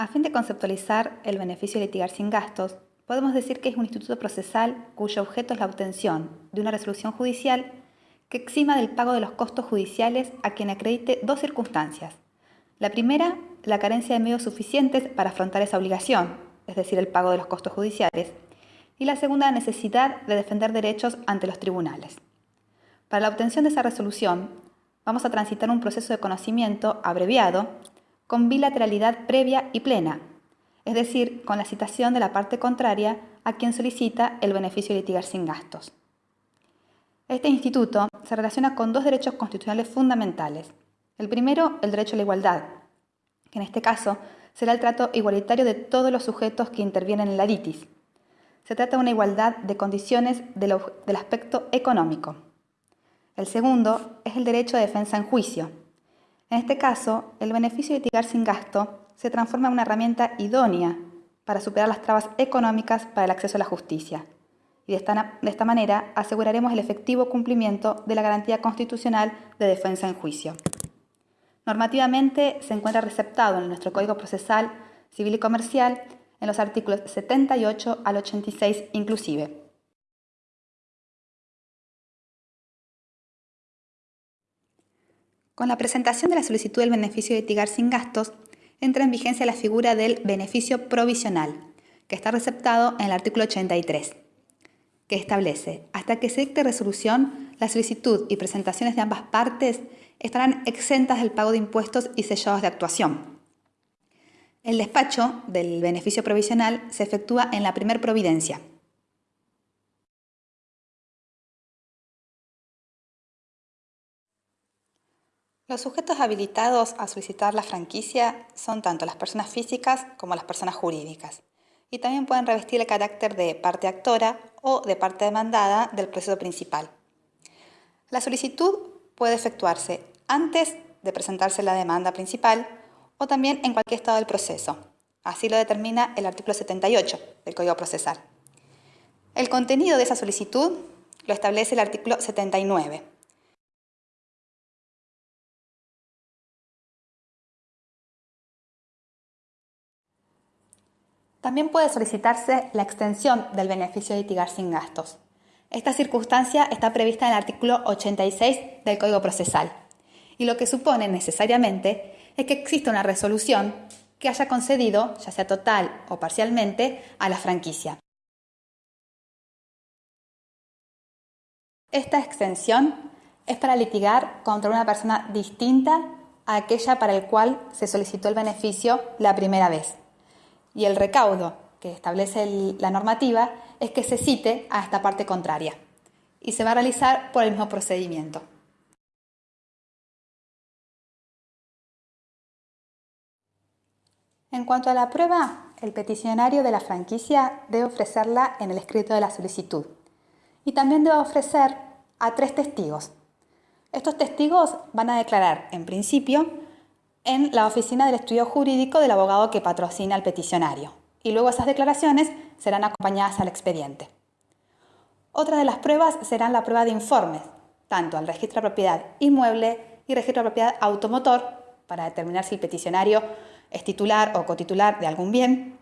A fin de conceptualizar el beneficio de litigar sin gastos, podemos decir que es un instituto procesal cuyo objeto es la obtención de una resolución judicial que exima del pago de los costos judiciales a quien acredite dos circunstancias. La primera, la carencia de medios suficientes para afrontar esa obligación, es decir, el pago de los costos judiciales. Y la segunda, la necesidad de defender derechos ante los tribunales. Para la obtención de esa resolución, vamos a transitar un proceso de conocimiento abreviado con bilateralidad previa y plena, es decir, con la citación de la parte contraria a quien solicita el beneficio de litigar sin gastos. Este instituto se relaciona con dos derechos constitucionales fundamentales. El primero, el derecho a la igualdad, que en este caso será el trato igualitario de todos los sujetos que intervienen en la litis. Se trata de una igualdad de condiciones del, aspecto económico. El segundo es el derecho a defensa en juicio. En este caso, el beneficio de litigar sin gasto se transforma en una herramienta idónea para superar las trabas económicas para el acceso a la justicia. Y de esta, de esta manera aseguraremos el efectivo cumplimiento de la garantía constitucional de defensa en juicio. Normativamente se encuentra receptado en nuestro Código Procesal Civil y Comercial en los artículos 78 al 86 inclusive. Con la presentación de la solicitud del beneficio de litigar sin gastos, entra en vigencia la figura del beneficio provisional, que está receptado en el artículo 83, que establece, hasta que se dicte resolución, la solicitud y presentaciones de ambas partes estarán exentas del pago de impuestos y sellados de actuación. El despacho del beneficio provisional se efectúa en la primer providencia, Los sujetos habilitados a solicitar la franquicia son tanto las personas físicas como las personas jurídicas y también pueden revestir el carácter de parte actora o de parte demandada del proceso principal. La solicitud puede efectuarse antes de presentarse la demanda principal o también en cualquier estado del proceso. Así lo determina el artículo 78 del Código Procesal. El contenido de esa solicitud lo establece el artículo 79 También puede solicitarse la extensión del beneficio de litigar sin gastos. Esta circunstancia está prevista en el artículo 86 del Código Procesal y lo que supone necesariamente es que exista una resolución que haya concedido, ya sea total o parcialmente, a la franquicia. Esta extensión es para litigar contra una persona distinta a aquella para el cual se solicitó el beneficio la primera vez y el recaudo que establece la normativa es que se cite a esta parte contraria y se va a realizar por el mismo procedimiento. En cuanto a la prueba, el peticionario de la franquicia debe ofrecerla en el escrito de la solicitud y también debe ofrecer a tres testigos. Estos testigos van a declarar, en principio, en la oficina del estudio jurídico del abogado que patrocina al peticionario y luego esas declaraciones serán acompañadas al expediente. Otra de las pruebas serán la prueba de informes, tanto al registro de propiedad inmueble y registro de propiedad automotor, para determinar si el peticionario es titular o cotitular de algún bien,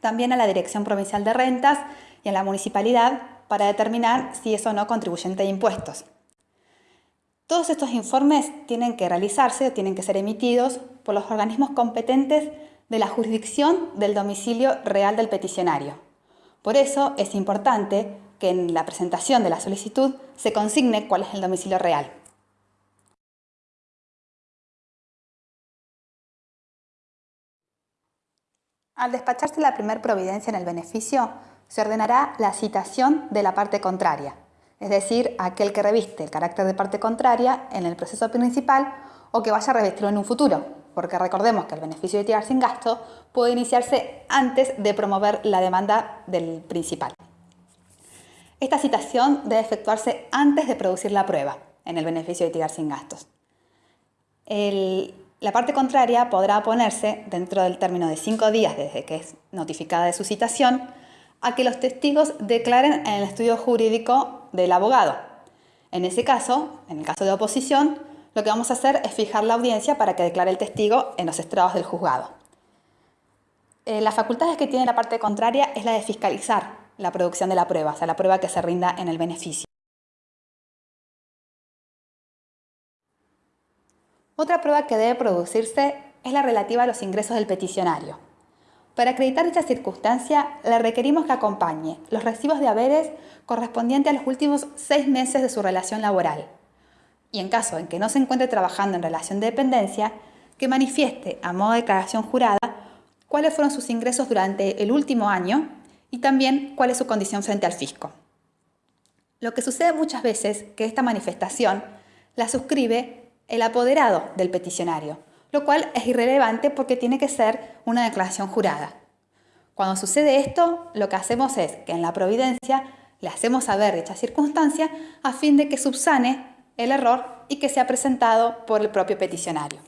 también a la Dirección Provincial de Rentas y a la Municipalidad para determinar si es o no contribuyente de impuestos. Todos estos informes tienen que realizarse o tienen que ser emitidos por los organismos competentes de la jurisdicción del domicilio real del peticionario. Por eso es importante que en la presentación de la solicitud se consigne cuál es el domicilio real. Al despacharse la primera providencia en el beneficio, se ordenará la citación de la parte contraria, es decir, aquel que reviste el carácter de parte contraria en el proceso principal o que vaya a revestirlo en un futuro, porque recordemos que el beneficio de tirar sin gasto puede iniciarse antes de promover la demanda del principal. Esta citación debe efectuarse antes de producir la prueba en el beneficio de tirar sin gastos. la parte contraria podrá oponerse dentro del término de cinco días desde que es notificada de su citación a que los testigos declaren en el estudio jurídico del abogado. En ese caso, en el caso de oposición, lo que vamos a hacer es fijar la audiencia para que declare el testigo en los estrados del juzgado. eh, las facultades que tiene la parte contraria es la de fiscalizar la producción de la prueba, o sea, la prueba que se rinda en el beneficio. Otra prueba que debe producirse es la relativa a los ingresos del peticionario. Para acreditar dicha circunstancia, le requerimos que acompañe los recibos de haberes correspondientes a los últimos seis meses de su relación laboral. Y en caso en que no se encuentre trabajando en relación de dependencia, que manifieste a modo de declaración jurada cuáles fueron sus ingresos durante el último año y también cuál es su condición frente al fisco. Lo que sucede muchas veces que esta manifestación la suscribe el apoderado del peticionario, lo cual es irrelevante porque tiene que ser una declaración jurada. Cuando sucede esto, lo que hacemos es que en la providencia le hacemos saber dicha circunstancia a fin de que subsane el error y que sea presentado por el propio peticionario.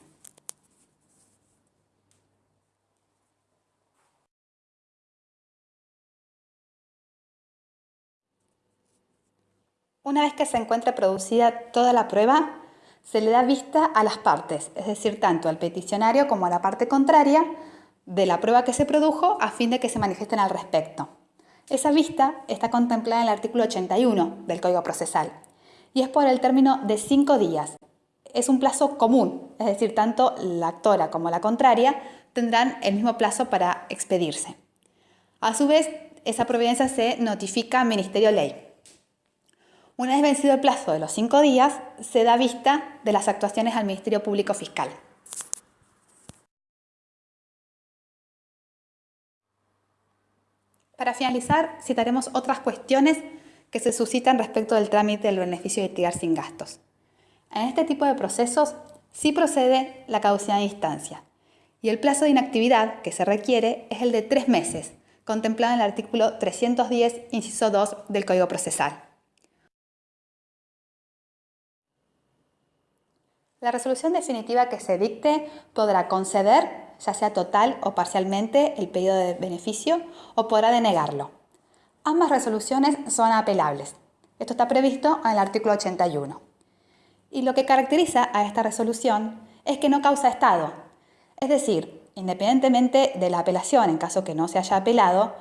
Una vez que se encuentre producida toda la prueba, se le da vista a las partes, es decir, tanto al peticionario como a la parte contraria de la prueba que se produjo a fin de que se manifiesten al respecto. Esa vista está contemplada en el artículo 81 del Código Procesal y es por el término de cinco días. Es un plazo común, es decir, tanto la actora como la contraria tendrán el mismo plazo para expedirse. A su vez, esa providencia se notifica al Ministerio Ley, una vez vencido el plazo de los cinco días, se da vista de las actuaciones al Ministerio Público Fiscal. Para finalizar, citaremos otras cuestiones que se suscitan respecto del trámite del beneficio de litigar sin gastos. En este tipo de procesos sí procede la caducidad de instancia y el plazo de inactividad que se requiere es el de tres meses, contemplado en el artículo 310, inciso 2 del Código Procesal. La resolución definitiva que se dicte podrá conceder, ya sea total o parcialmente, el pedido de beneficio o podrá denegarlo. Ambas resoluciones son apelables. Esto está previsto en el artículo 81. Y lo que caracteriza a esta resolución es que no causa estado. Es decir, independientemente de la apelación, en caso que no se haya apelado,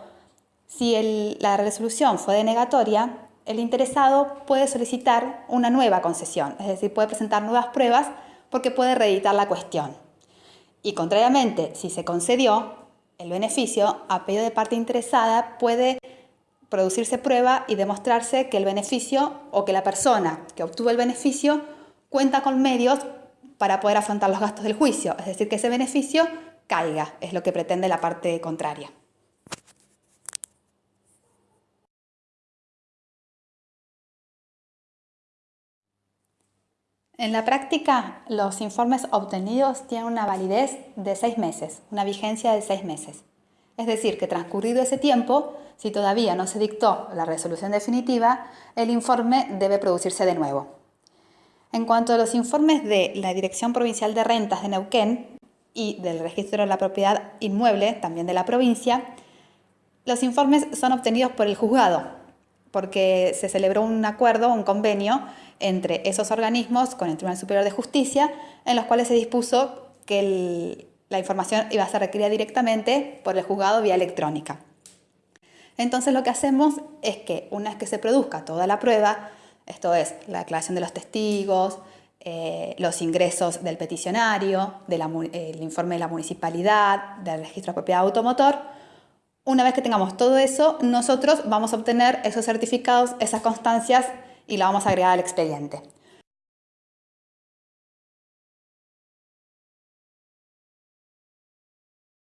si la resolución fue denegatoria, el interesado puede solicitar una nueva concesión, es decir, puede presentar nuevas pruebas porque puede reeditar la cuestión. Y contrariamente, si se concedió el beneficio, a pedido de parte interesada puede producirse prueba y demostrarse que el beneficio o que la persona que obtuvo el beneficio cuenta con medios para poder afrontar los gastos del juicio, es decir, que ese beneficio caiga, es lo que pretende la parte contraria. En la práctica, los informes obtenidos tienen una validez de seis meses, una vigencia de seis meses. Es decir, que transcurrido ese tiempo, si todavía no se dictó la resolución definitiva, el informe debe producirse de nuevo. En cuanto a los informes de la Dirección Provincial de Rentas de Neuquén y del Registro de la Propiedad Inmueble, también de la provincia, los informes son obtenidos por el juzgado, porque se celebró un acuerdo, un convenio, entre esos organismos con el Tribunal Superior de Justicia, en los cuales se dispuso que la información iba a ser requerida directamente por el juzgado vía electrónica. Entonces lo que hacemos es que una vez que se produzca toda la prueba, esto es la declaración de los testigos, eh, los ingresos del peticionario, el informe de la municipalidad, del registro de propiedad automotor, una vez que tengamos todo eso, nosotros vamos a obtener esos certificados, esas constancias y la vamos a agregar al expediente.